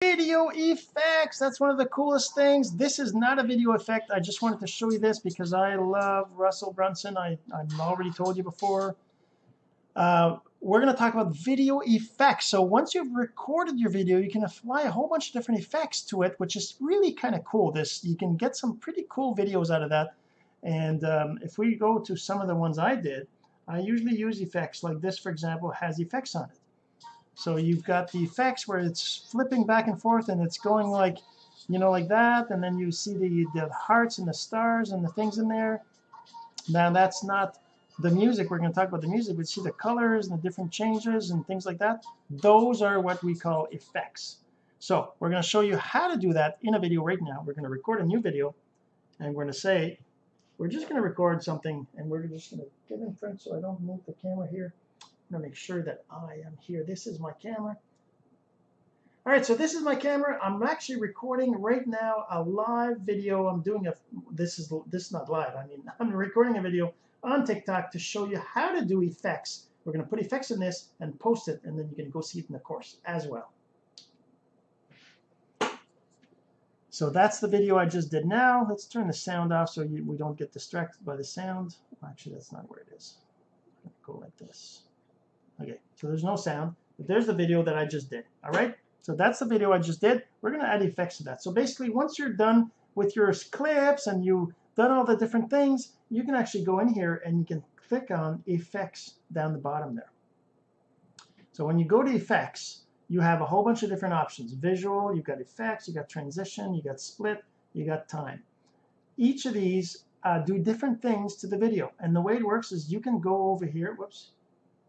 video effects. That's one of the coolest things. This is not a video effect. I just wanted to show you this because I love Russell Brunson. I, I've already told you before. Uh, we're going to talk about video effects. So once you've recorded your video you can apply a whole bunch of different effects to it which is really kind of cool. This you can get some pretty cool videos out of that. And um, if we go to some of the ones I did I usually use effects. Like this for example has effects on it so you've got the effects where it's flipping back and forth and it's going like you know like that and then you see the, the hearts and the stars and the things in there. Now that's not the music. We're going to talk about the music We see the colors and the different changes and things like that? Those are what we call effects. So we're going to show you how to do that in a video right now. We're going to record a new video and we're going to say we're just going to record something and we're just going to get in front so I don't move the camera here I'm going to make sure that I am here. This is my camera. All right so this is my camera. I'm actually recording right now a live video. I'm doing a this is this is not live. I mean I'm recording a video on TikTok to show you how to do effects. We're going to put effects in this and post it and then you can go see it in the course as well. So that's the video I just did now. Let's turn the sound off so you, we don't get distracted by the sound. Actually that's not where it is. Go like this okay so there's no sound but there's the video that I just did all right? So that's the video I just did. We're gonna add effects to that. So basically once you're done with your clips and you've done all the different things you can actually go in here and you can click on effects down the bottom there. So when you go to effects you have a whole bunch of different options. Visual you've got effects you got transition you got split you got time. Each of these uh, do different things to the video. And the way it works is you can go over here whoops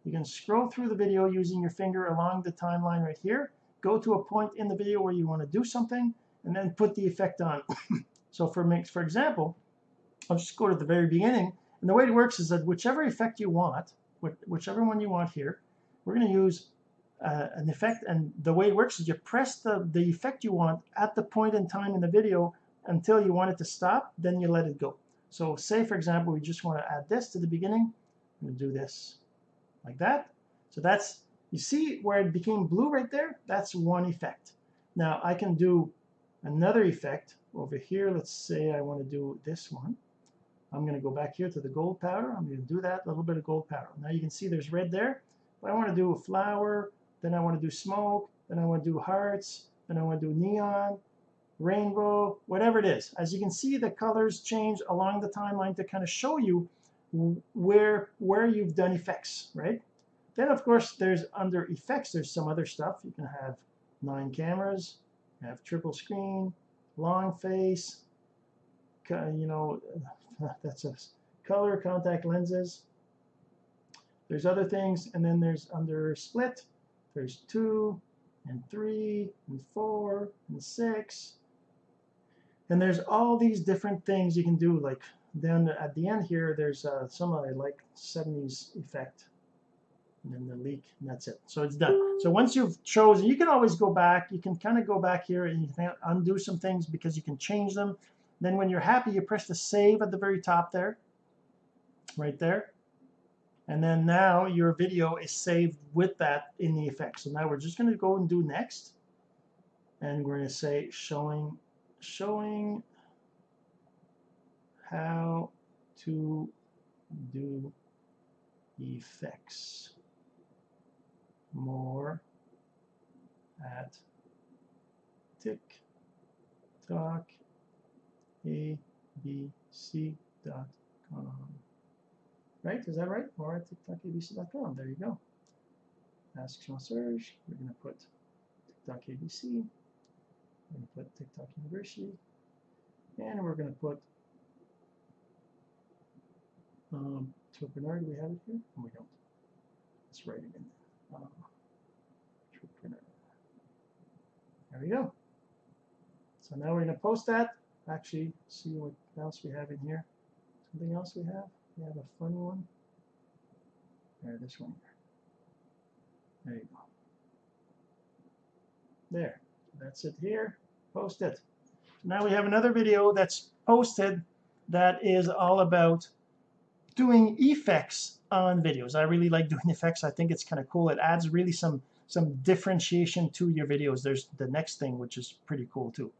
you can scroll through the video using your finger along the timeline right here. Go to a point in the video where you want to do something and then put the effect on. So for for example I'll just go to the very beginning. And the way it works is that whichever effect you want whichever one you want here we're going to use uh, an effect. And the way it works is you press the the effect you want at the point in time in the video until you want it to stop then you let it go. So say for example we just want to add this to the beginning. I'm going to do this like that. So that's you see where it became blue right there? That's one effect. Now I can do another effect over here. Let's say I want to do this one. I'm going to go back here to the gold powder. I'm going to do that a little bit of gold powder. Now you can see there's red there. But I want to do a flower then I want to do smoke then I want to do hearts then I want to do neon rainbow whatever it is. As you can see the colors change along the timeline to kind of show you where where you've done effects right? Then of course there's under effects there's some other stuff. You can have nine cameras have triple screen long face you know that's a color contact lenses. There's other things and then there's under split there's two and three and four and six. And there's all these different things you can do like then at the end here there's uh, some I like 70s effect. And then the leak and that's it. So it's done. So once you've chosen you can always go back. You can kind of go back here and you can undo some things because you can change them. Then when you're happy you press the save at the very top there. Right there. And then now your video is saved with that in the effect. So now we're just going to go and do next. And we're going to say showing showing how to do effects more at TikTok abc.com right? Is that right? More at TikTokabc.com there you go. Ask Sean Serge we're going to put TikTok ABC we're going to put TikTok University. And we're going to put um, to Bernard, do we have it here? No, we don't. Let's write it in. Um, there we go. So now we're going to post that. Actually, see what else we have in here. Something else we have? We have a funny one. There, this one here. There you go. There. That's it here. Post it. Now we have another video that's posted that is all about doing effects on videos. I really like doing effects. I think it's kind of cool. It adds really some some differentiation to your videos. There's the next thing which is pretty cool too